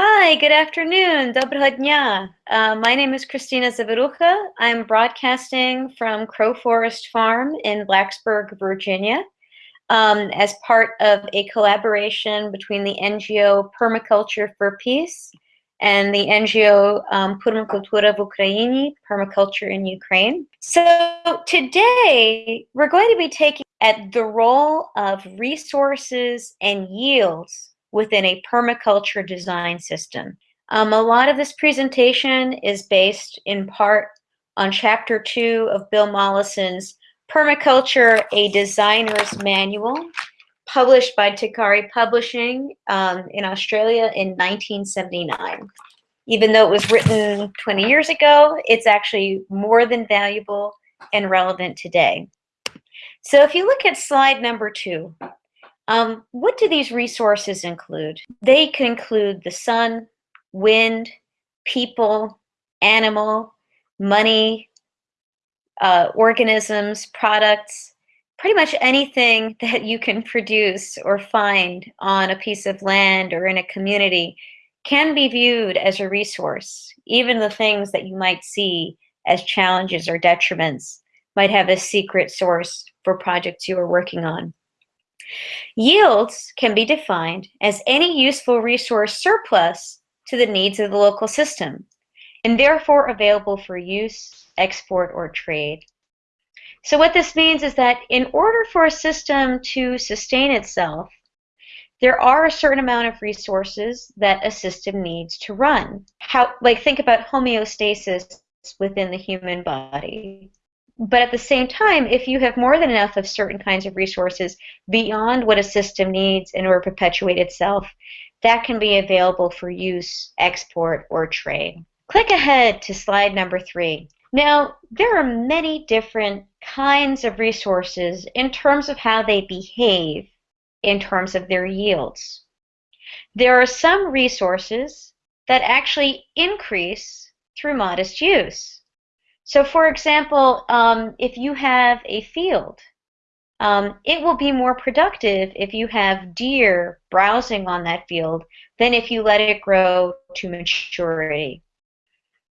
Hi, good afternoon. Dobro dnia. Uh, my name is Christina Zavirucha. I'm broadcasting from Crow Forest Farm in Blacksburg, Virginia, um, as part of a collaboration between the NGO Permaculture for Peace and the NGO um, Permacultura v Ukraini, Permaculture in Ukraine. So today we're going to be taking at the role of resources and yields within a permaculture design system. Um, a lot of this presentation is based in part on chapter two of Bill Mollison's Permaculture, a Designer's Manual, published by Tagari Publishing um, in Australia in 1979. Even though it was written 20 years ago, it's actually more than valuable and relevant today. So if you look at slide number two, um, what do these resources include? They can include the sun, wind, people, animal, money, uh, organisms, products, pretty much anything that you can produce or find on a piece of land or in a community can be viewed as a resource. Even the things that you might see as challenges or detriments might have a secret source for projects you are working on. Yields can be defined as any useful resource surplus to the needs of the local system, and therefore available for use, export, or trade. So what this means is that in order for a system to sustain itself, there are a certain amount of resources that a system needs to run. How, like think about homeostasis within the human body but at the same time, if you have more than enough of certain kinds of resources beyond what a system needs in order to perpetuate itself, that can be available for use, export, or trade. Click ahead to slide number three. Now, there are many different kinds of resources in terms of how they behave in terms of their yields. There are some resources that actually increase through modest use. So for example, um, if you have a field, um, it will be more productive if you have deer browsing on that field than if you let it grow to maturity.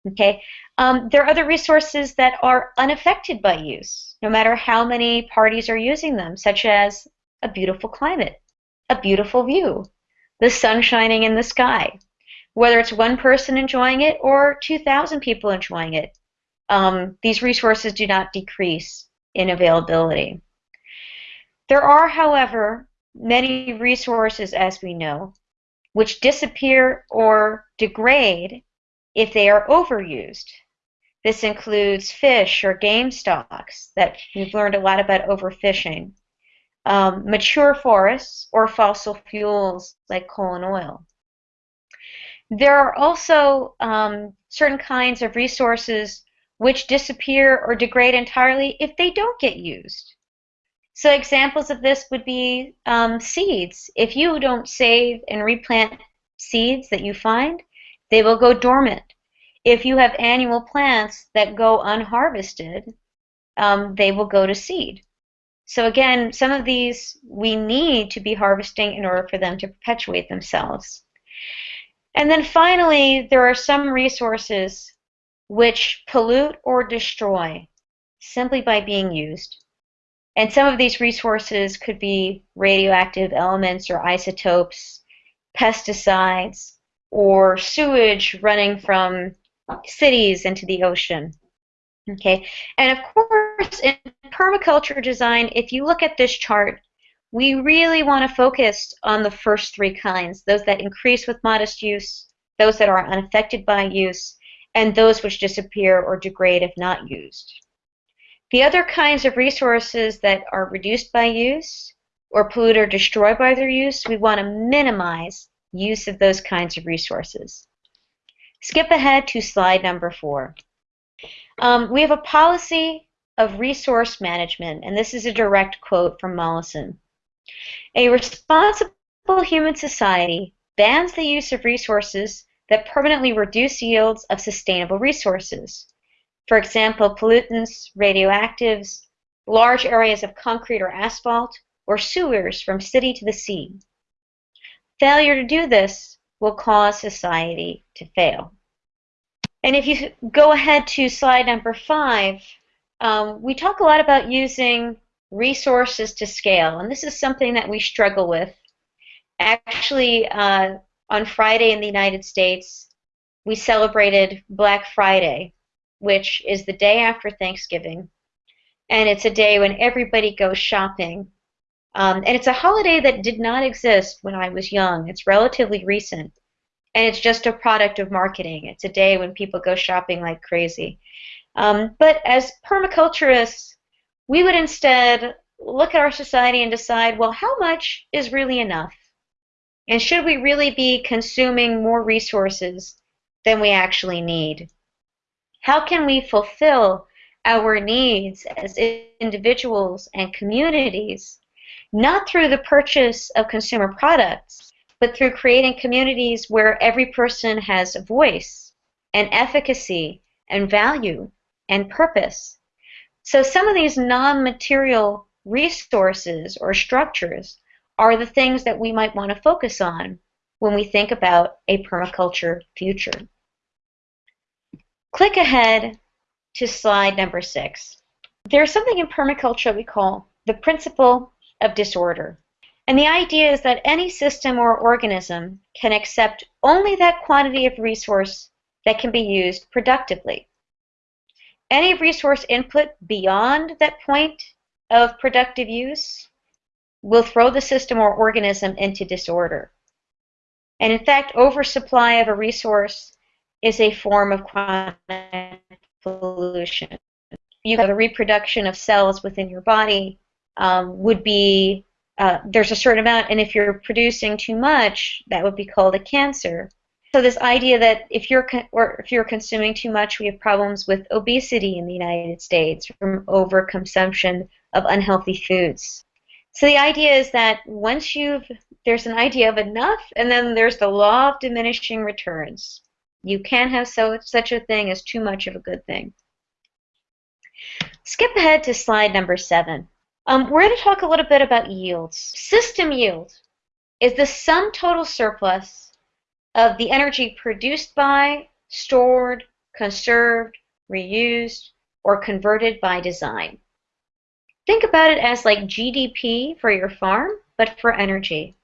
Okay, um, there are other resources that are unaffected by use, no matter how many parties are using them, such as a beautiful climate, a beautiful view, the sun shining in the sky, whether it's one person enjoying it or 2,000 people enjoying it um, these resources do not decrease in availability. There are, however, many resources, as we know, which disappear or degrade if they are overused. This includes fish or game stocks that we've learned a lot about overfishing, um, mature forests, or fossil fuels like coal and oil. There are also um, certain kinds of resources which disappear or degrade entirely if they don't get used. So examples of this would be um, seeds. If you don't save and replant seeds that you find, they will go dormant. If you have annual plants that go unharvested, um, they will go to seed. So again, some of these we need to be harvesting in order for them to perpetuate themselves. And then finally, there are some resources which pollute or destroy simply by being used. And some of these resources could be radioactive elements or isotopes, pesticides, or sewage running from cities into the ocean. Okay, and of course, in permaculture design, if you look at this chart, we really want to focus on the first three kinds, those that increase with modest use, those that are unaffected by use, and those which disappear or degrade if not used. The other kinds of resources that are reduced by use or pollute or destroyed by their use, we want to minimize use of those kinds of resources. Skip ahead to slide number four. Um, we have a policy of resource management, and this is a direct quote from Mollison. A responsible human society bans the use of resources that permanently reduce yields of sustainable resources. For example, pollutants, radioactives, large areas of concrete or asphalt, or sewers from city to the sea. Failure to do this will cause society to fail. And if you go ahead to slide number five, um, we talk a lot about using resources to scale, and this is something that we struggle with. Actually, uh, on Friday in the United States, we celebrated Black Friday, which is the day after Thanksgiving. And it's a day when everybody goes shopping. Um, and it's a holiday that did not exist when I was young. It's relatively recent. And it's just a product of marketing. It's a day when people go shopping like crazy. Um, but as permaculturists, we would instead look at our society and decide, well, how much is really enough? And should we really be consuming more resources than we actually need? How can we fulfill our needs as individuals and communities, not through the purchase of consumer products, but through creating communities where every person has a voice and efficacy and value and purpose? So some of these non-material resources or structures are the things that we might want to focus on when we think about a permaculture future. Click ahead to slide number six. There's something in permaculture we call the principle of disorder. And the idea is that any system or organism can accept only that quantity of resource that can be used productively. Any resource input beyond that point of productive use will throw the system or organism into disorder. And in fact, oversupply of a resource is a form of chronic pollution. You have a reproduction of cells within your body um, would be uh, there's a certain amount, and if you're producing too much, that would be called a cancer. So this idea that if you're or if you're consuming too much, we have problems with obesity in the United States from overconsumption of unhealthy foods. So the idea is that once you've there's an idea of enough, and then there's the law of diminishing returns. You can't have so such a thing as too much of a good thing. Skip ahead to slide number seven. Um, we're going to talk a little bit about yields. System yield is the sum total surplus of the energy produced by, stored, conserved, reused, or converted by design. Think about it as like GDP for your farm, but for energy.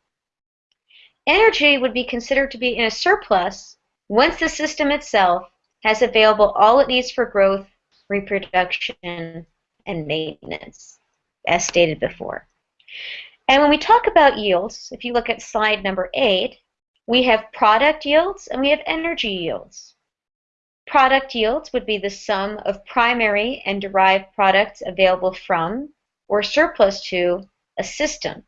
Energy would be considered to be in a surplus once the system itself has available all it needs for growth, reproduction, and maintenance, as stated before. And when we talk about yields, if you look at slide number eight, we have product yields and we have energy yields. Product yields would be the sum of primary and derived products available from or surplus to a system.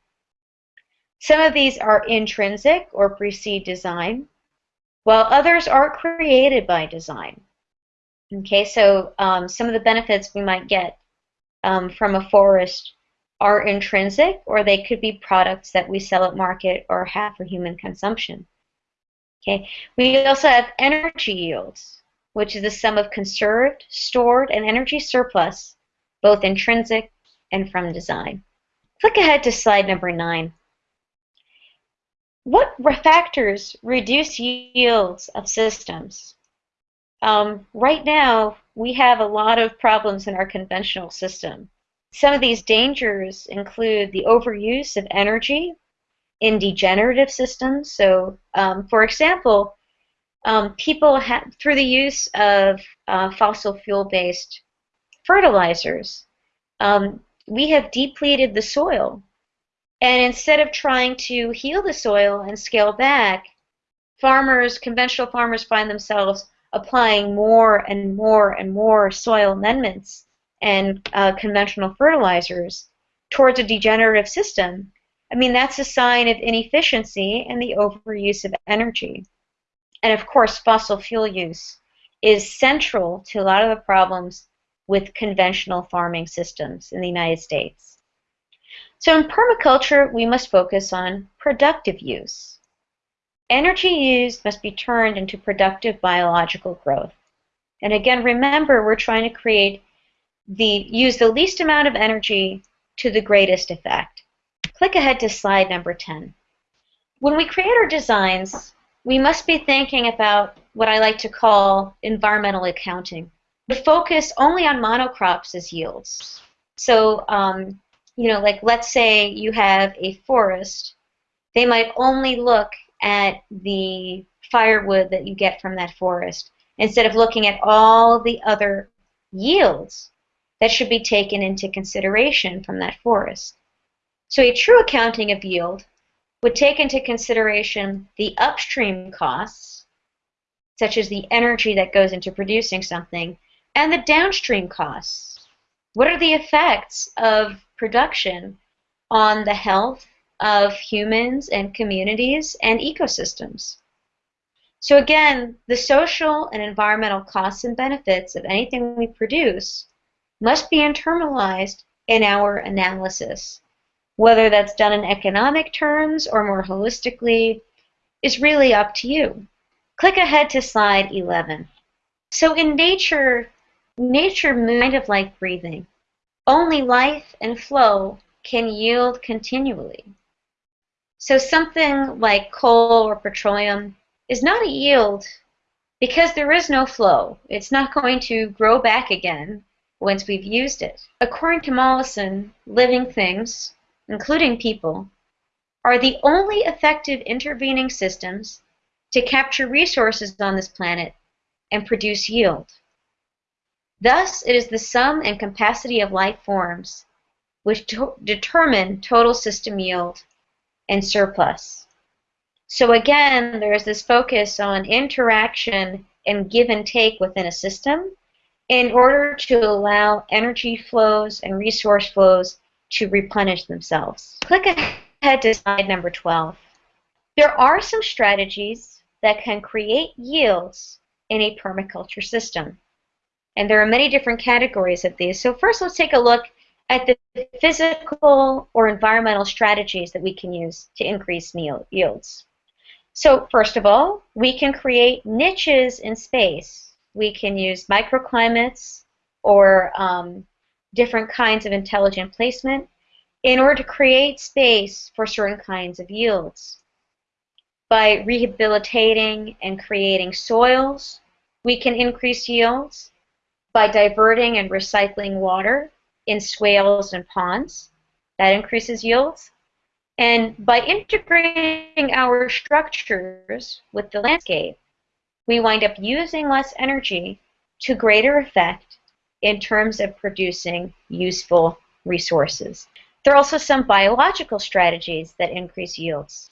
Some of these are intrinsic or precede design, while others are created by design. Okay, so um, some of the benefits we might get um, from a forest are intrinsic, or they could be products that we sell at market or have for human consumption. Okay, we also have energy yields, which is the sum of conserved, stored, and energy surplus, both intrinsic and from design. Click ahead to slide number nine. What factors reduce yields of systems? Um, right now, we have a lot of problems in our conventional system. Some of these dangers include the overuse of energy in degenerative systems. So, um, for example, um, people have, through the use of uh, fossil fuel-based fertilizers, um, we have depleted the soil. And instead of trying to heal the soil and scale back, farmers, conventional farmers find themselves applying more and more and more soil amendments and uh, conventional fertilizers towards a degenerative system I mean, that's a sign of inefficiency and the overuse of energy. And of course, fossil fuel use is central to a lot of the problems with conventional farming systems in the United States. So in permaculture, we must focus on productive use. Energy used must be turned into productive biological growth. And again, remember, we're trying to create the use the least amount of energy to the greatest effect. Click ahead to slide number 10. When we create our designs, we must be thinking about what I like to call environmental accounting. The focus only on monocrops is yields. So, um, you know, like let's say you have a forest, they might only look at the firewood that you get from that forest instead of looking at all the other yields that should be taken into consideration from that forest. So a true accounting of yield would take into consideration the upstream costs, such as the energy that goes into producing something, and the downstream costs. What are the effects of production on the health of humans and communities and ecosystems? So again, the social and environmental costs and benefits of anything we produce must be internalized in our analysis. Whether that's done in economic terms or more holistically is really up to you. Click ahead to slide 11. So in nature, nature kind of like breathing. Only life and flow can yield continually. So something like coal or petroleum is not a yield because there is no flow. It's not going to grow back again once we've used it. According to Mollison, living things, including people, are the only effective intervening systems to capture resources on this planet and produce yield. Thus, it is the sum and capacity of life forms which to determine total system yield and surplus. So again, there's this focus on interaction and give and take within a system in order to allow energy flows and resource flows to replenish themselves. Click ahead to slide number 12. There are some strategies that can create yields in a permaculture system. And there are many different categories of these. So first let's take a look at the physical or environmental strategies that we can use to increase yields. So first of all, we can create niches in space. We can use microclimates or um, different kinds of intelligent placement in order to create space for certain kinds of yields. By rehabilitating and creating soils, we can increase yields. By diverting and recycling water in swales and ponds, that increases yields. And by integrating our structures with the landscape, we wind up using less energy to greater effect in terms of producing useful resources. There are also some biological strategies that increase yields.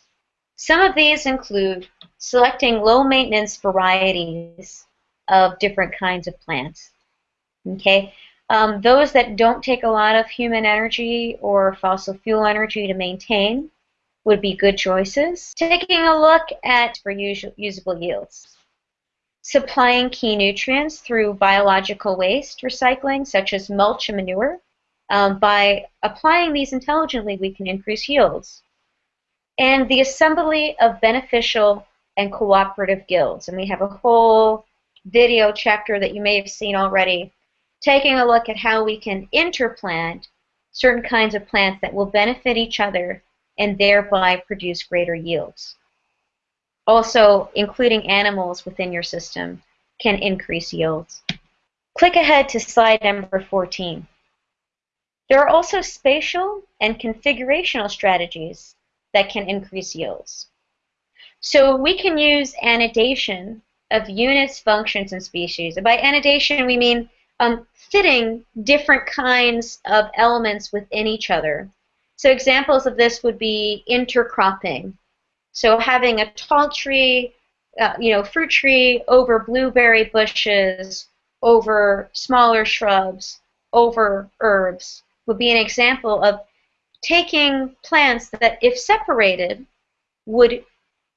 Some of these include selecting low maintenance varieties of different kinds of plants. Okay, um, those that don't take a lot of human energy or fossil fuel energy to maintain would be good choices. Taking a look at for usable yields. Supplying key nutrients through biological waste recycling, such as mulch and manure. Um, by applying these intelligently, we can increase yields. And the assembly of beneficial and cooperative guilds. And we have a whole video chapter that you may have seen already taking a look at how we can interplant certain kinds of plants that will benefit each other and thereby produce greater yields. Also, including animals within your system can increase yields. Click ahead to slide number 14. There are also spatial and configurational strategies that can increase yields. So we can use annidation of units, functions, and species. And by annidation, we mean um, fitting different kinds of elements within each other. So examples of this would be intercropping. So having a tall tree, uh, you know, fruit tree over blueberry bushes, over smaller shrubs, over herbs would be an example of taking plants that, if separated, would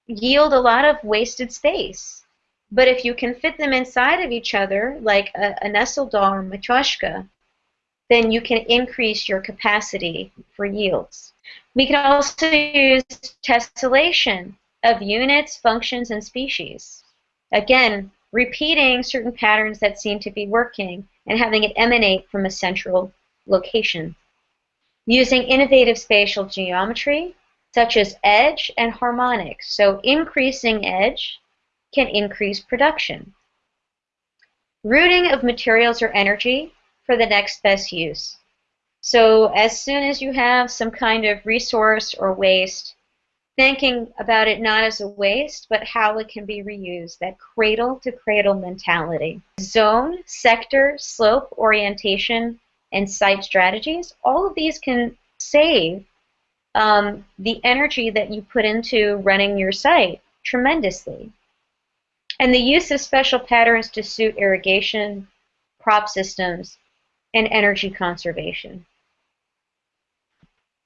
yield a lot of wasted space. But if you can fit them inside of each other, like a, a doll or matryoshka, then you can increase your capacity for yields. We can also use tessellation of units, functions, and species. Again, repeating certain patterns that seem to be working and having it emanate from a central location. Using innovative spatial geometry such as edge and harmonics. So increasing edge can increase production. Routing of materials or energy for the next best use. So as soon as you have some kind of resource or waste, thinking about it not as a waste, but how it can be reused, that cradle to cradle mentality. Zone, sector, slope, orientation, and site strategies, all of these can save um, the energy that you put into running your site tremendously. And the use of special patterns to suit irrigation, crop systems, and energy conservation.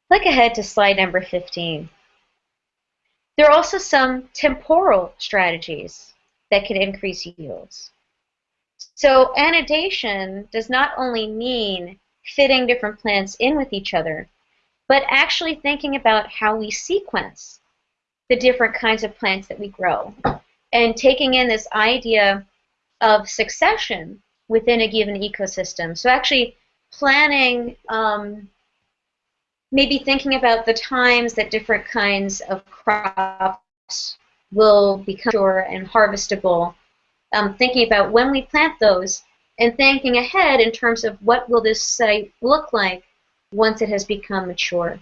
Click ahead to slide number 15. There are also some temporal strategies that can increase yields. So annidation does not only mean fitting different plants in with each other, but actually thinking about how we sequence the different kinds of plants that we grow and taking in this idea of succession within a given ecosystem. So actually planning, um, maybe thinking about the times that different kinds of crops will become mature and harvestable, um, thinking about when we plant those, and thinking ahead in terms of what will this site look like once it has become mature.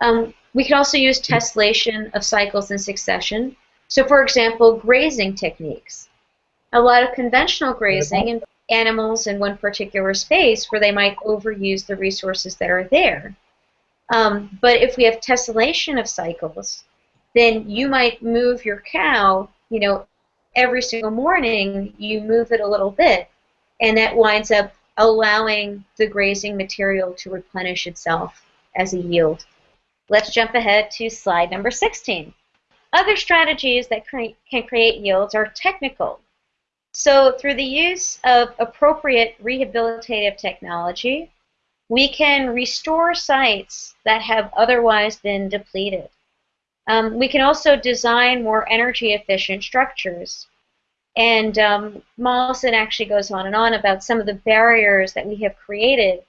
Um, we could also use tessellation of cycles in succession. So for example, grazing techniques. A lot of conventional grazing and animals in one particular space where they might overuse the resources that are there. Um, but if we have tessellation of cycles, then you might move your cow, you know, every single morning you move it a little bit, and that winds up allowing the grazing material to replenish itself as a yield. Let's jump ahead to slide number 16. Other strategies that cre can create yields are technical. So through the use of appropriate rehabilitative technology, we can restore sites that have otherwise been depleted. Um, we can also design more energy efficient structures and um, Mollison actually goes on and on about some of the barriers that we have created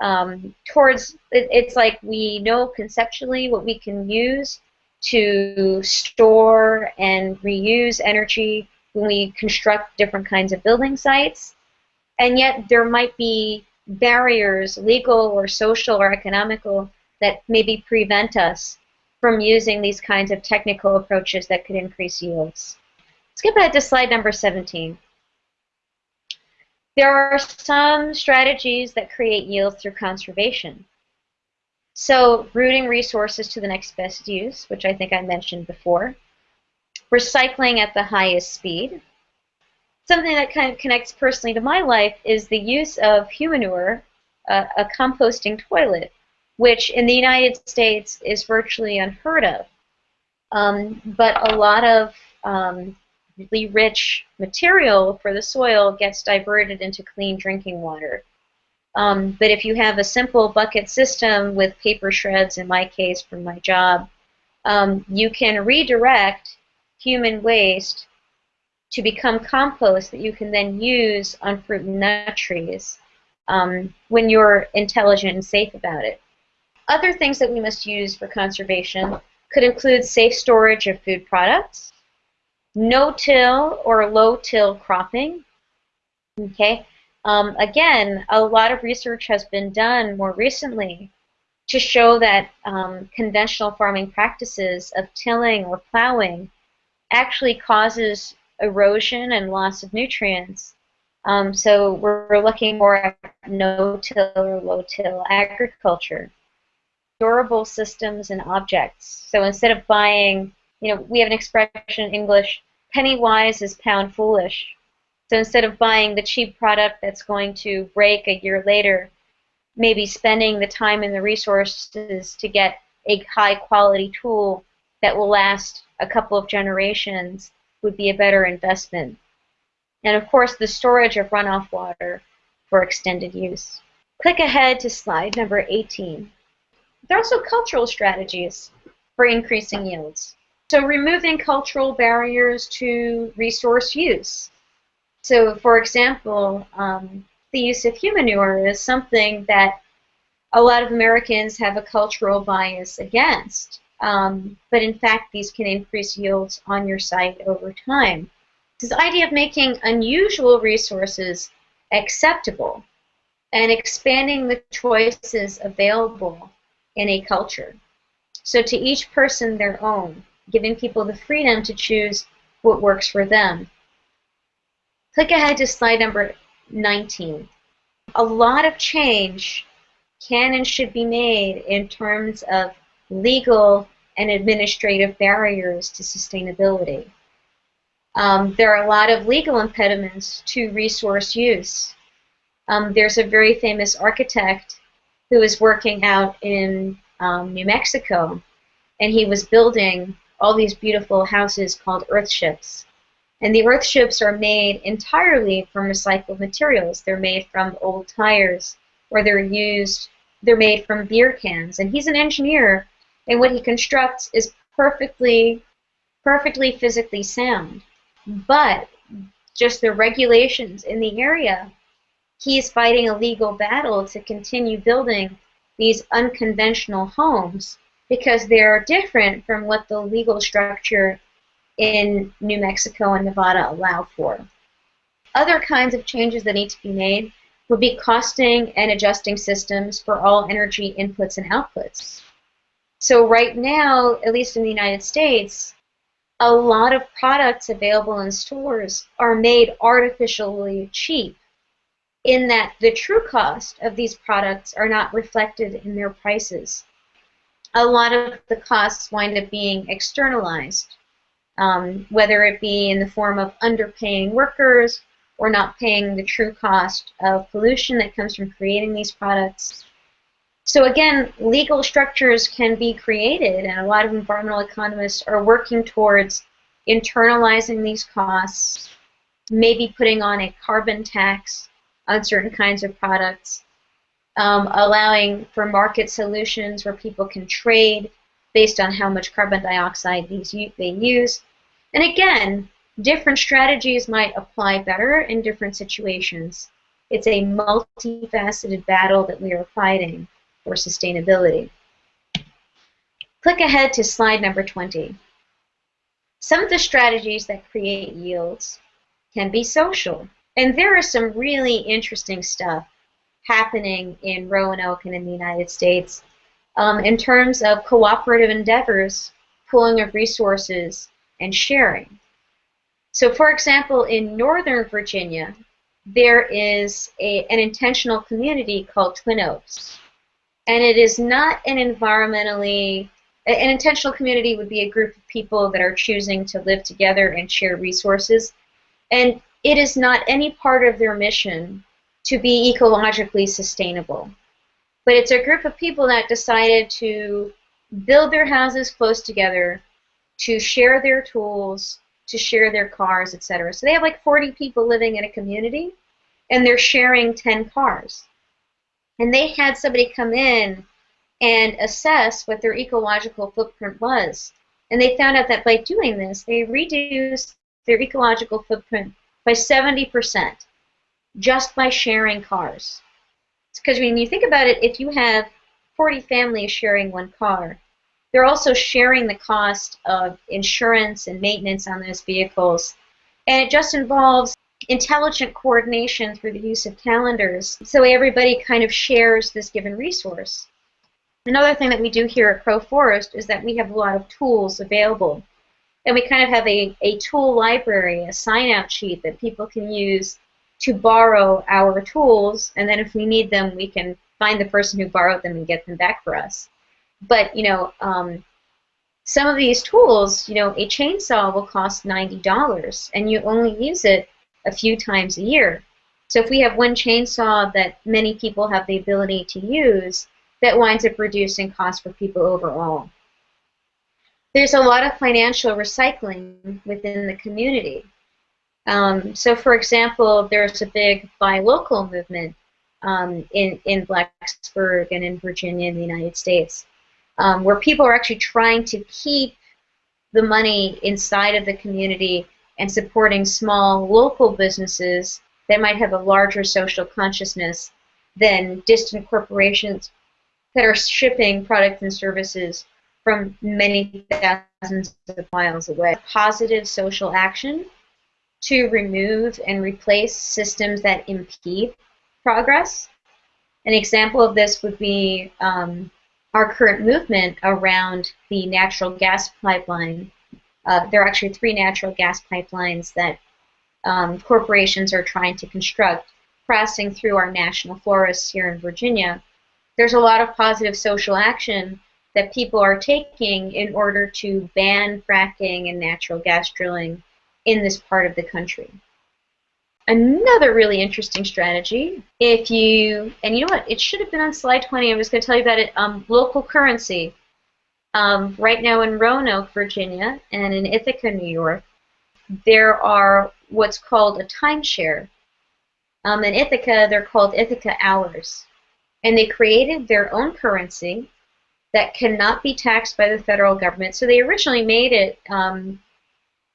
um, towards, it, it's like we know conceptually what we can use to store and reuse energy when we construct different kinds of building sites. And yet there might be barriers, legal or social or economical, that maybe prevent us from using these kinds of technical approaches that could increase yields. Ahead to slide number 17. There are some strategies that create yield through conservation. So routing resources to the next best use, which I think I mentioned before. Recycling at the highest speed. Something that kind of connects personally to my life is the use of humanure, uh, a composting toilet, which in the United States is virtually unheard of. Um, but a lot of um, rich material for the soil gets diverted into clean drinking water. Um, but if you have a simple bucket system with paper shreds, in my case from my job, um, you can redirect human waste to become compost that you can then use on fruit and nut trees um, when you're intelligent and safe about it. Other things that we must use for conservation could include safe storage of food products, no-till or low-till cropping. Okay. Um, again, a lot of research has been done more recently to show that um, conventional farming practices of tilling or plowing actually causes erosion and loss of nutrients. Um, so we're looking more at no-till or low-till agriculture. Durable systems and objects. So instead of buying you know, we have an expression in English, penny wise is pound foolish. So instead of buying the cheap product that's going to break a year later, maybe spending the time and the resources to get a high quality tool that will last a couple of generations would be a better investment. And of course, the storage of runoff water for extended use. Click ahead to slide number 18. There are also cultural strategies for increasing yields. So removing cultural barriers to resource use. So for example, um, the use of humanure is something that a lot of Americans have a cultural bias against. Um, but in fact, these can increase yields on your site over time. This idea of making unusual resources acceptable and expanding the choices available in a culture. So to each person their own, giving people the freedom to choose what works for them. Click ahead to slide number 19. A lot of change can and should be made in terms of legal and administrative barriers to sustainability. Um, there are a lot of legal impediments to resource use. Um, there's a very famous architect who is working out in um, New Mexico, and he was building all these beautiful houses called earthships. And the earthships are made entirely from recycled materials. They're made from old tires, or they're used, they're made from beer cans. And he's an engineer, and what he constructs is perfectly, perfectly physically sound. But just the regulations in the area, he's fighting a legal battle to continue building these unconventional homes because they're different from what the legal structure in New Mexico and Nevada allow for. Other kinds of changes that need to be made would be costing and adjusting systems for all energy inputs and outputs. So right now, at least in the United States, a lot of products available in stores are made artificially cheap in that the true cost of these products are not reflected in their prices a lot of the costs wind up being externalized, um, whether it be in the form of underpaying workers or not paying the true cost of pollution that comes from creating these products. So again, legal structures can be created, and a lot of environmental economists are working towards internalizing these costs, maybe putting on a carbon tax on certain kinds of products, um, allowing for market solutions where people can trade based on how much carbon dioxide these they use. And again, different strategies might apply better in different situations. It's a multifaceted battle that we are fighting for sustainability. Click ahead to slide number 20. Some of the strategies that create yields can be social. And there is some really interesting stuff happening in Roanoke and in the United States um, in terms of cooperative endeavors, pooling of resources, and sharing. So, for example, in Northern Virginia, there is a, an intentional community called Twin Oaks. And it is not an environmentally, an intentional community would be a group of people that are choosing to live together and share resources. And it is not any part of their mission to be ecologically sustainable. But it's a group of people that decided to build their houses close together, to share their tools, to share their cars, etc. So they have like 40 people living in a community, and they're sharing 10 cars. And they had somebody come in and assess what their ecological footprint was. And they found out that by doing this, they reduced their ecological footprint by 70% just by sharing cars. Because when you think about it, if you have 40 families sharing one car, they're also sharing the cost of insurance and maintenance on those vehicles. And it just involves intelligent coordination through the use of calendars so everybody kind of shares this given resource. Another thing that we do here at Crow Forest is that we have a lot of tools available. And we kind of have a, a tool library, a sign out sheet that people can use to borrow our tools, and then if we need them, we can find the person who borrowed them and get them back for us. But you know, um, some of these tools, you know, a chainsaw will cost ninety dollars, and you only use it a few times a year. So if we have one chainsaw that many people have the ability to use, that winds up reducing costs for people overall. There's a lot of financial recycling within the community. Um, so, for example, there's a big buy local movement um, in, in Blacksburg and in Virginia in the United States, um, where people are actually trying to keep the money inside of the community and supporting small local businesses that might have a larger social consciousness than distant corporations that are shipping products and services from many thousands of miles away. Positive social action to remove and replace systems that impede progress. An example of this would be um, our current movement around the natural gas pipeline. Uh, there are actually three natural gas pipelines that um, corporations are trying to construct, passing through our national forests here in Virginia. There's a lot of positive social action that people are taking in order to ban fracking and natural gas drilling in this part of the country. Another really interesting strategy, if you, and you know what, it should have been on slide 20, I was going to tell you about it, um, local currency. Um, right now in Roanoke, Virginia, and in Ithaca, New York, there are what's called a timeshare. Um, in Ithaca, they're called Ithaca hours. And they created their own currency that cannot be taxed by the federal government. So they originally made it um,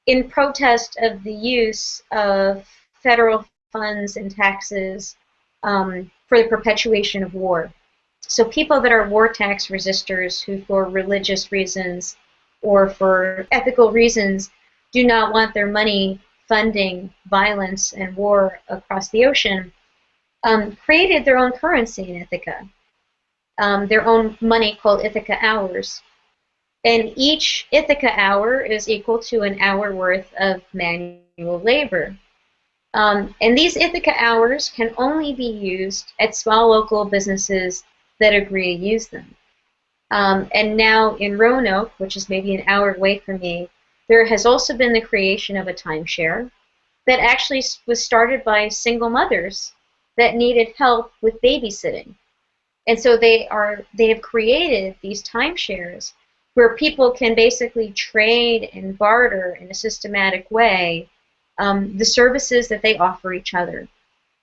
in protest of the use of federal funds and taxes um, for the perpetuation of war. So people that are war tax resistors who for religious reasons or for ethical reasons do not want their money funding violence and war across the ocean um, created their own currency in Ithaca, um, their own money called Ithaca hours. And each Ithaca hour is equal to an hour worth of manual labor. Um, and these Ithaca hours can only be used at small local businesses that agree to use them. Um, and now in Roanoke, which is maybe an hour away from me, there has also been the creation of a timeshare that actually was started by single mothers that needed help with babysitting. And so they are they have created these timeshares where people can basically trade and barter in a systematic way um, the services that they offer each other.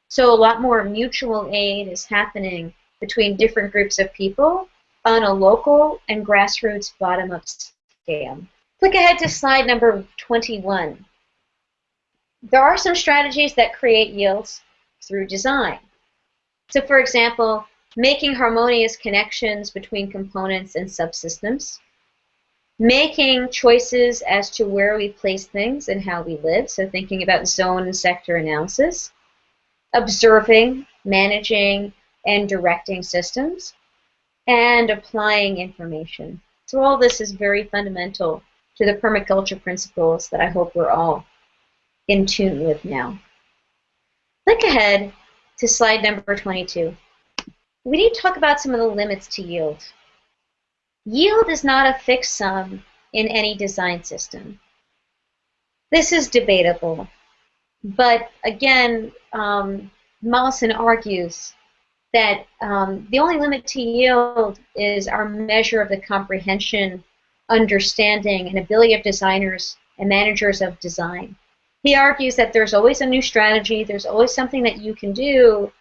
So a lot more mutual aid is happening between different groups of people on a local and grassroots bottom-up scale. Click ahead to slide number 21. There are some strategies that create yields through design. So for example, making harmonious connections between components and subsystems, making choices as to where we place things and how we live, so thinking about zone and sector analysis, observing, managing, and directing systems, and applying information. So all this is very fundamental to the permaculture principles that I hope we're all in tune with now. Click ahead to slide number 22. We need to talk about some of the limits to yield. Yield is not a fixed sum in any design system. This is debatable, but again, um, Mollison argues that um, the only limit to yield is our measure of the comprehension, understanding, and ability of designers and managers of design. He argues that there's always a new strategy, there's always something that you can do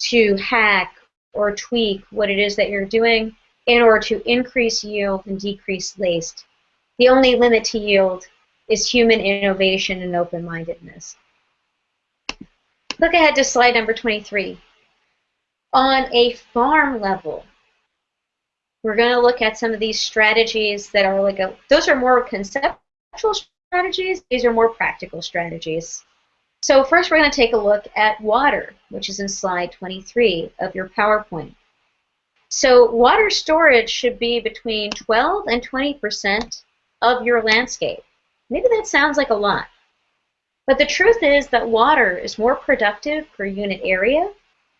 to hack or tweak what it is that you're doing in order to increase yield and decrease waste. The only limit to yield is human innovation and open-mindedness. Look ahead to slide number 23. On a farm level, we're going to look at some of these strategies that are like a, those are more conceptual strategies, these are more practical strategies. So first we're going to take a look at water, which is in slide 23 of your PowerPoint. So water storage should be between 12 and 20% of your landscape. Maybe that sounds like a lot. But the truth is that water is more productive per unit area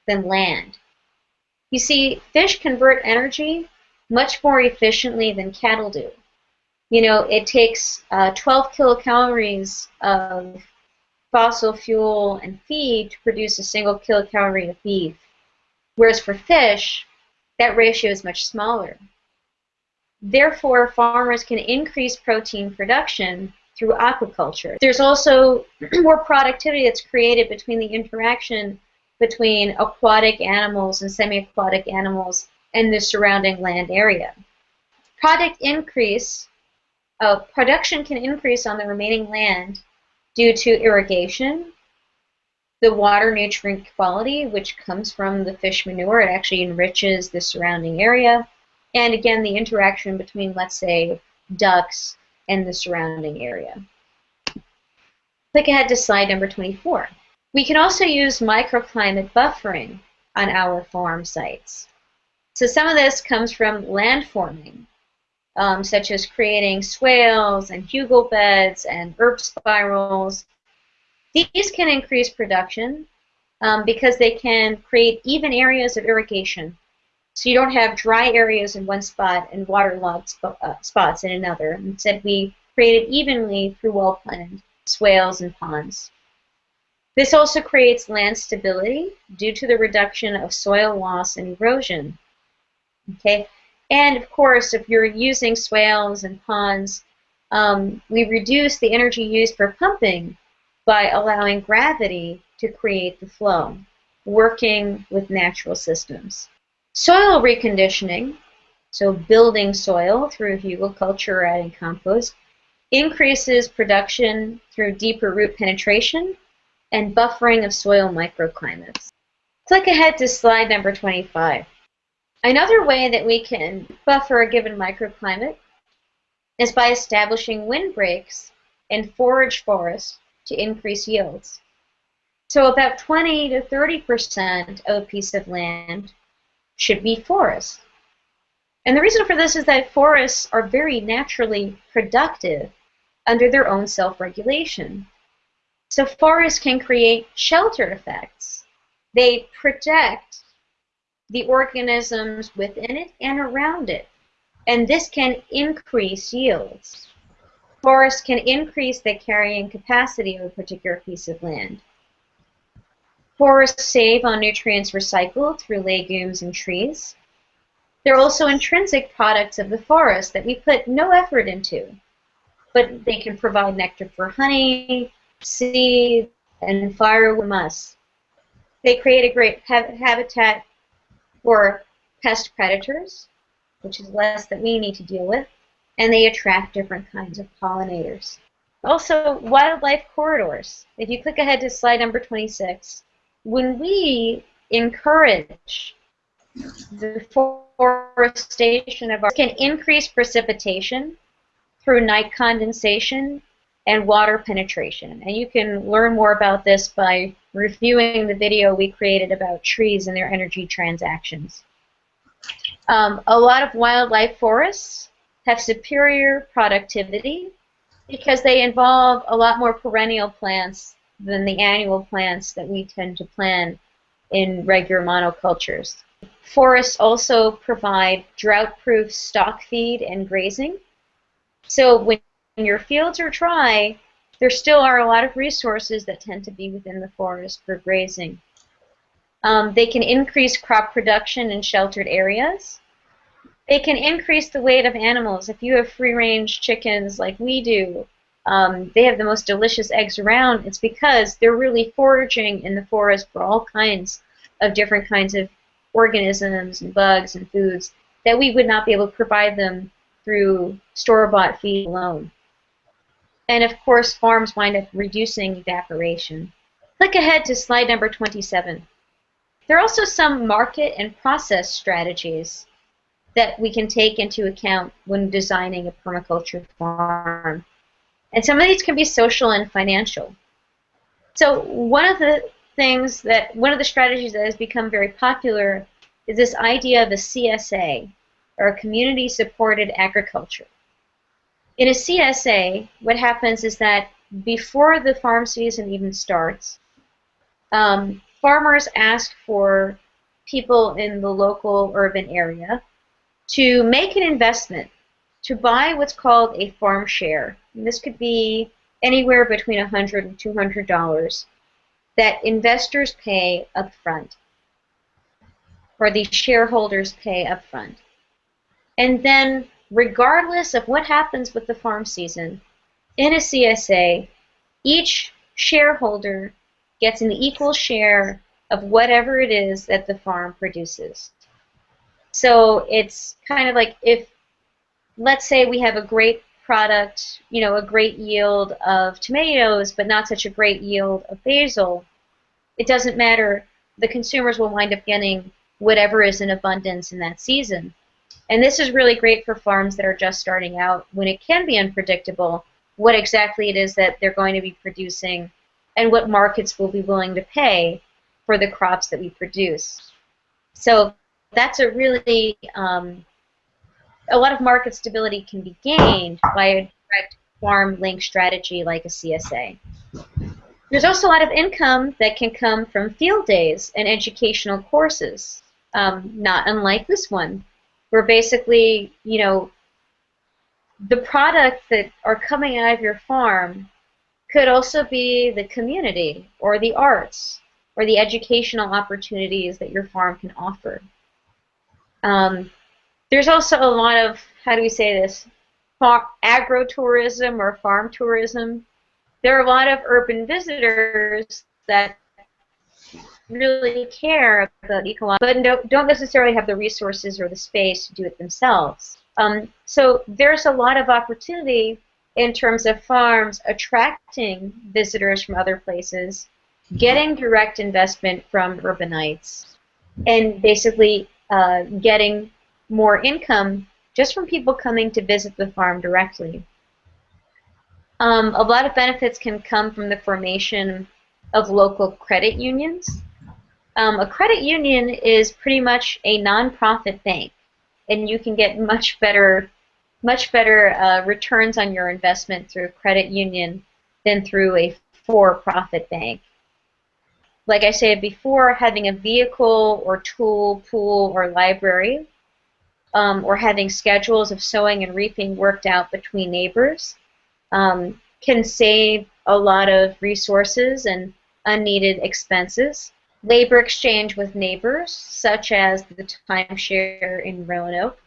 than land. You see, fish convert energy much more efficiently than cattle do. You know, it takes uh, 12 kilocalories of fossil fuel and feed to produce a single kilocalorie of beef. Whereas for fish, that ratio is much smaller. Therefore, farmers can increase protein production through aquaculture. There's also more productivity that's created between the interaction between aquatic animals and semi-aquatic animals and the surrounding land area. Product increase, uh, production can increase on the remaining land due to irrigation, the water nutrient quality, which comes from the fish manure. It actually enriches the surrounding area. and again the interaction between, let's say, ducks and the surrounding area. Click ahead to slide number 24. We can also use microclimate buffering on our farm sites. So some of this comes from land forming, um, such as creating swales and hugel beds and herb spirals. These can increase production um, because they can create even areas of irrigation. So you don't have dry areas in one spot and waterlogged sp uh, spots in another. Instead, we create it evenly through well-planned swales and ponds. This also creates land stability due to the reduction of soil loss and erosion. Okay, and of course, if you're using swales and ponds, um, we reduce the energy used for pumping by allowing gravity to create the flow, working with natural systems. Soil reconditioning, so building soil through hugelkultur or adding compost, increases production through deeper root penetration and buffering of soil microclimates. Click ahead to slide number 25. Another way that we can buffer a given microclimate is by establishing windbreaks in forage forests to increase yields. So about 20 to 30% of a piece of land should be forest. And the reason for this is that forests are very naturally productive under their own self-regulation. So forests can create shelter effects. They protect the organisms within it and around it. And this can increase yields. Forests can increase the carrying capacity of a particular piece of land. Forests save on nutrients recycled through legumes and trees. They're also intrinsic products of the forest that we put no effort into, but they can provide nectar for honey, seed, and firewood musk. They create a great habitat for pest predators, which is less that we need to deal with, and they attract different kinds of pollinators. Also, wildlife corridors. If you click ahead to slide number 26, when we encourage the forestation of our can increase precipitation through night condensation and water penetration. And you can learn more about this by reviewing the video we created about trees and their energy transactions. Um, a lot of wildlife forests have superior productivity because they involve a lot more perennial plants than the annual plants that we tend to plant in regular monocultures. Forests also provide drought-proof stock feed and grazing. So when your fields are dry, there still are a lot of resources that tend to be within the forest for grazing. Um, they can increase crop production in sheltered areas. They can increase the weight of animals. If you have free-range chickens like we do, um, they have the most delicious eggs around. It's because they're really foraging in the forest for all kinds of different kinds of organisms and bugs and foods that we would not be able to provide them through store-bought feed alone. And of course, farms wind up reducing evaporation. Click ahead to slide number 27. There are also some market and process strategies that we can take into account when designing a permaculture farm. And some of these can be social and financial. So one of the things that, one of the strategies that has become very popular is this idea of a CSA, or a community supported agriculture. In a CSA, what happens is that before the farm season even starts, um, farmers ask for people in the local urban area to make an investment to buy what's called a farm share. And this could be anywhere between $100 and $200 that investors pay upfront, or the shareholders pay upfront. And then regardless of what happens with the farm season, in a CSA, each shareholder gets an equal share of whatever it is that the farm produces. So it's kind of like if, let's say we have a great product, you know, a great yield of tomatoes, but not such a great yield of basil, it doesn't matter. The consumers will wind up getting whatever is in abundance in that season. And this is really great for farms that are just starting out when it can be unpredictable what exactly it is that they're going to be producing and what markets will be willing to pay for the crops that we produce. So that's a really, um, a lot of market stability can be gained by a direct farm link strategy like a CSA. There's also a lot of income that can come from field days and educational courses, um, not unlike this one, where basically, you know, the products that are coming out of your farm could also be the community or the arts or the educational opportunities that your farm can offer. Um, there's also a lot of, how do we say this, agro-tourism or farm tourism. There are a lot of urban visitors that really care about ecology, but don't, don't necessarily have the resources or the space to do it themselves. Um, so there's a lot of opportunity in terms of farms attracting visitors from other places, getting direct investment from urbanites, and basically uh, getting more income just from people coming to visit the farm directly. Um, a lot of benefits can come from the formation of local credit unions. Um, a credit union is pretty much a nonprofit bank, and you can get much better, much better uh, returns on your investment through a credit union than through a for-profit bank. Like I said before, having a vehicle or tool, pool, or library um, or having schedules of sowing and reaping worked out between neighbors um, can save a lot of resources and unneeded expenses. Labor exchange with neighbors, such as the timeshare in Roanoke,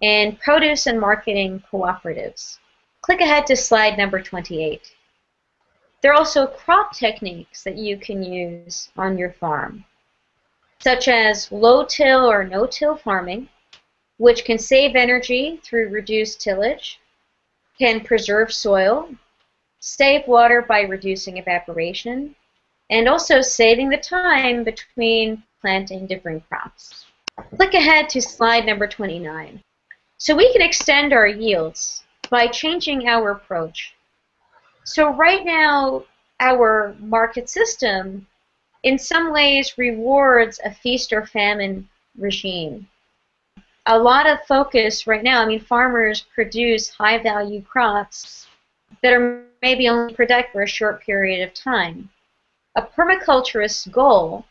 and produce and marketing cooperatives. Click ahead to slide number 28. There are also crop techniques that you can use on your farm, such as low-till or no-till farming, which can save energy through reduced tillage, can preserve soil, save water by reducing evaporation, and also saving the time between planting different crops. Click ahead to slide number 29. So we can extend our yields by changing our approach. So right now, our market system in some ways rewards a feast or famine regime a lot of focus right now. I mean, farmers produce high value crops that are maybe only productive for a short period of time. A permaculturist's goal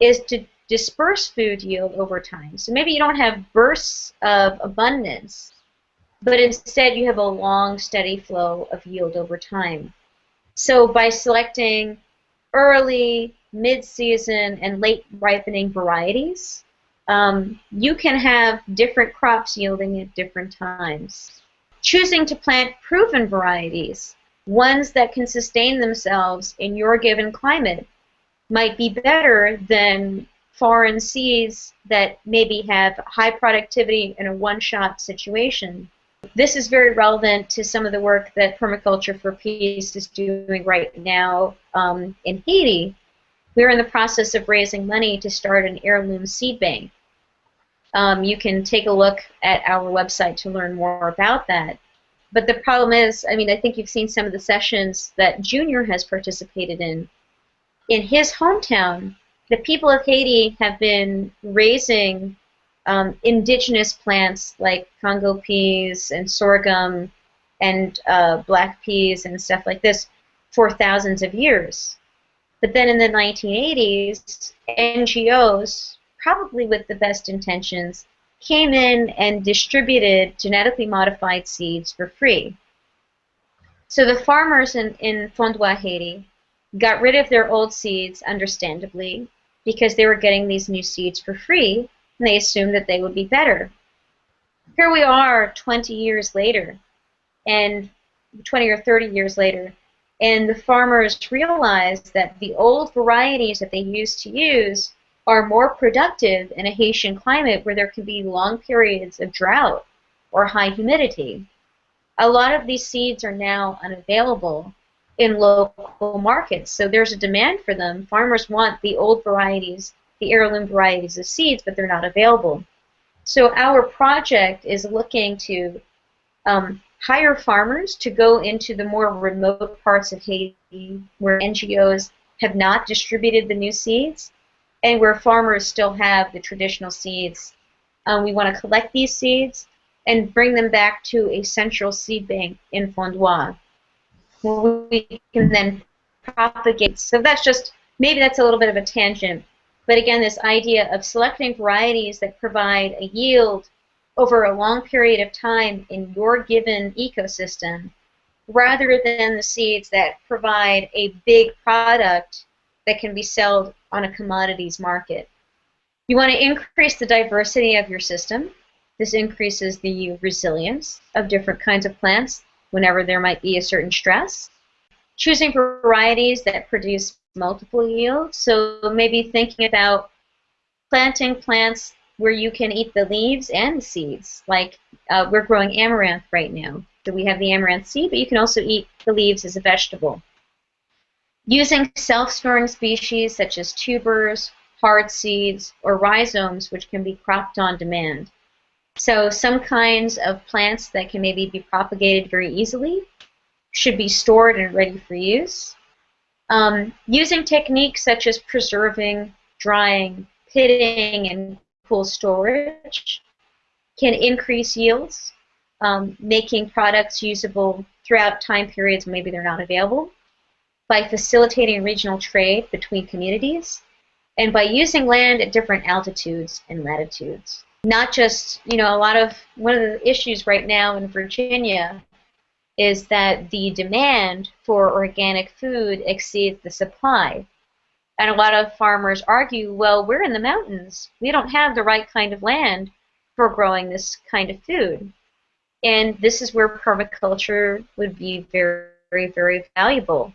is to disperse food yield over time. So maybe you don't have bursts of abundance, but instead you have a long, steady flow of yield over time. So by selecting early, mid-season, and late ripening varieties, um, you can have different crops yielding at different times. Choosing to plant proven varieties, ones that can sustain themselves in your given climate, might be better than foreign seeds that maybe have high productivity in a one-shot situation. This is very relevant to some of the work that Permaculture for Peace is doing right now um, in Haiti. We're in the process of raising money to start an heirloom seed bank um, you can take a look at our website to learn more about that. But the problem is, I mean, I think you've seen some of the sessions that Junior has participated in. In his hometown, the people of Haiti have been raising um, indigenous plants like Congo peas and sorghum and uh, black peas and stuff like this for thousands of years. But then in the 1980s, NGOs probably with the best intentions, came in and distributed genetically modified seeds for free. So the farmers in, in Fondwa, Haiti, got rid of their old seeds, understandably, because they were getting these new seeds for free, and they assumed that they would be better. Here we are 20 years later, and 20 or 30 years later, and the farmers realized that the old varieties that they used to use are more productive in a Haitian climate where there can be long periods of drought or high humidity. A lot of these seeds are now unavailable in local markets, so there's a demand for them. Farmers want the old varieties, the heirloom varieties of seeds, but they're not available. So our project is looking to um, hire farmers to go into the more remote parts of Haiti where NGOs have not distributed the new seeds and where farmers still have the traditional seeds. Um, we want to collect these seeds and bring them back to a central seed bank in Fondwa. We can then propagate. So that's just, maybe that's a little bit of a tangent. But again, this idea of selecting varieties that provide a yield over a long period of time in your given ecosystem rather than the seeds that provide a big product that can be sold on a commodities market. You want to increase the diversity of your system. This increases the resilience of different kinds of plants whenever there might be a certain stress. Choosing varieties that produce multiple yields. So maybe thinking about planting plants where you can eat the leaves and the seeds. Like uh, we're growing amaranth right now. So we have the amaranth seed, but you can also eat the leaves as a vegetable. Using self-storing species such as tubers, hard seeds, or rhizomes, which can be cropped on demand. So some kinds of plants that can maybe be propagated very easily should be stored and ready for use. Um, using techniques such as preserving, drying, pitting, and cool storage can increase yields, um, making products usable throughout time periods maybe they're not available, by facilitating regional trade between communities, and by using land at different altitudes and latitudes. Not just, you know, a lot of, one of the issues right now in Virginia is that the demand for organic food exceeds the supply. And a lot of farmers argue, well, we're in the mountains. We don't have the right kind of land for growing this kind of food. And this is where permaculture would be very, very, very valuable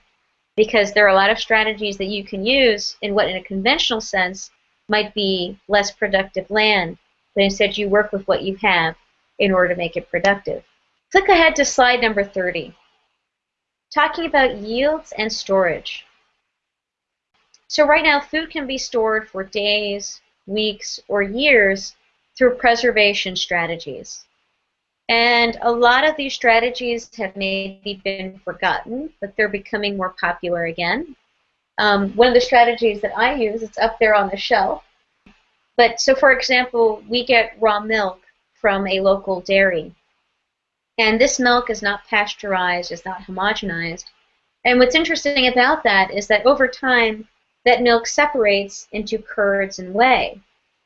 because there are a lot of strategies that you can use in what, in a conventional sense, might be less productive land, but instead you work with what you have in order to make it productive. Click ahead to slide number 30, talking about yields and storage. So right now, food can be stored for days, weeks, or years through preservation strategies. And a lot of these strategies have maybe been forgotten, but they're becoming more popular again. Um, one of the strategies that I use, it's up there on the shelf. But so, for example, we get raw milk from a local dairy. And this milk is not pasteurized, it's not homogenized. And what's interesting about that is that over time, that milk separates into curds and whey.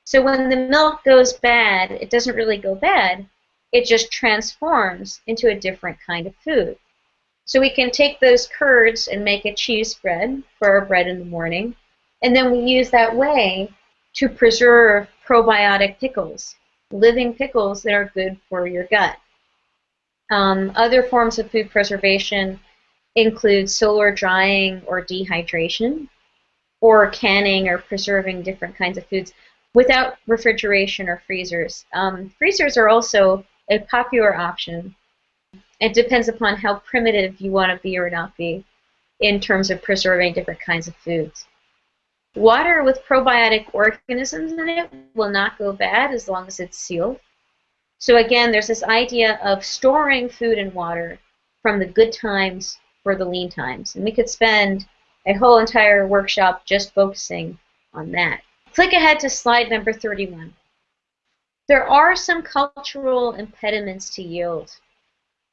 So when the milk goes bad, it doesn't really go bad, it just transforms into a different kind of food. So we can take those curds and make a cheese spread for our bread in the morning, and then we use that whey to preserve probiotic pickles, living pickles that are good for your gut. Um, other forms of food preservation include solar drying or dehydration or canning or preserving different kinds of foods without refrigeration or freezers. Um, freezers are also a popular option. It depends upon how primitive you want to be or not be in terms of preserving different kinds of foods. Water with probiotic organisms in it will not go bad as long as it's sealed. So again, there's this idea of storing food and water from the good times for the lean times. And we could spend a whole entire workshop just focusing on that. Click ahead to slide number 31. There are some cultural impediments to yield.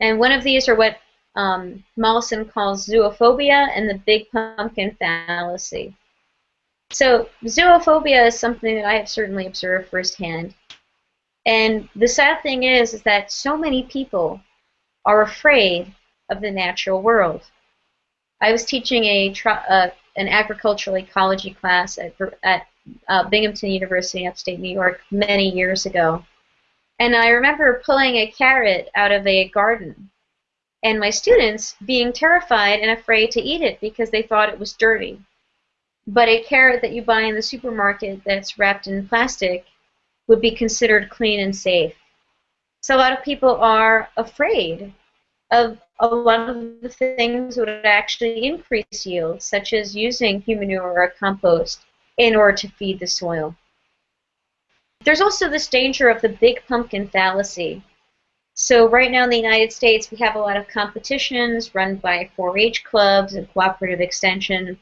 And one of these are what um, Mollison calls zoophobia and the big pumpkin fallacy. So zoophobia is something that I have certainly observed firsthand. And the sad thing is, is that so many people are afraid of the natural world. I was teaching a uh, an agricultural ecology class at, at uh, Binghamton University, upstate New York, many years ago. And I remember pulling a carrot out of a garden, and my students being terrified and afraid to eat it because they thought it was dirty. But a carrot that you buy in the supermarket that's wrapped in plastic would be considered clean and safe. So a lot of people are afraid of a lot of the things that would actually increase yield, such as using human manure or compost in order to feed the soil. there's also this danger of the big pumpkin fallacy. So right now in the United States, we have a lot of competitions run by 4-H clubs and cooperative extension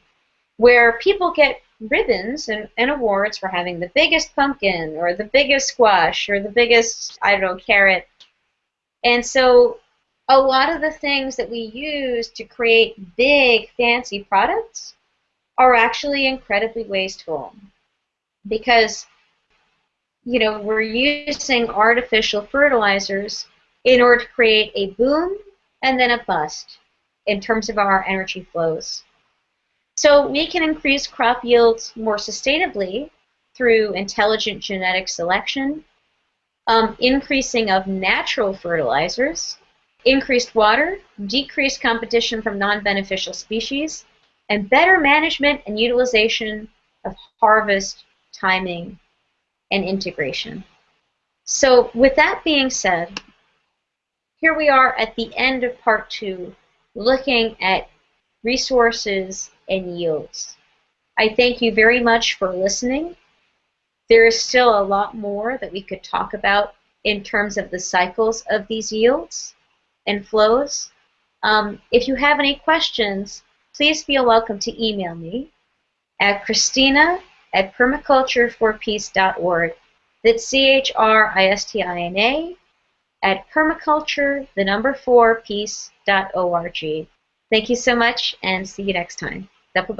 where people get ribbons and, and, awards for having the biggest pumpkin or the biggest squash or the biggest, I don't know, carrot. And so a lot of the things that we use to create big, fancy products are actually incredibly wasteful because, you know, we're using artificial fertilizers in order to create a boom and then a bust in terms of our energy flows. So we can increase crop yields more sustainably through intelligent genetic selection, um, increasing of natural fertilizers, increased water, decreased competition from non-beneficial species, and better management and utilization of harvest, timing, and integration. So with that being said, here we are at the end of part two, looking at resources and yields. I thank you very much for listening. There is still a lot more that we could talk about in terms of the cycles of these yields and flows. Um, if you have any questions, please feel welcome to email me at christina at permacultureforpeace.org. That's C-H-R-I-S-T-I-N-A at permaculture, the number four, peace.org. Thank you so much and see you next time. Dapo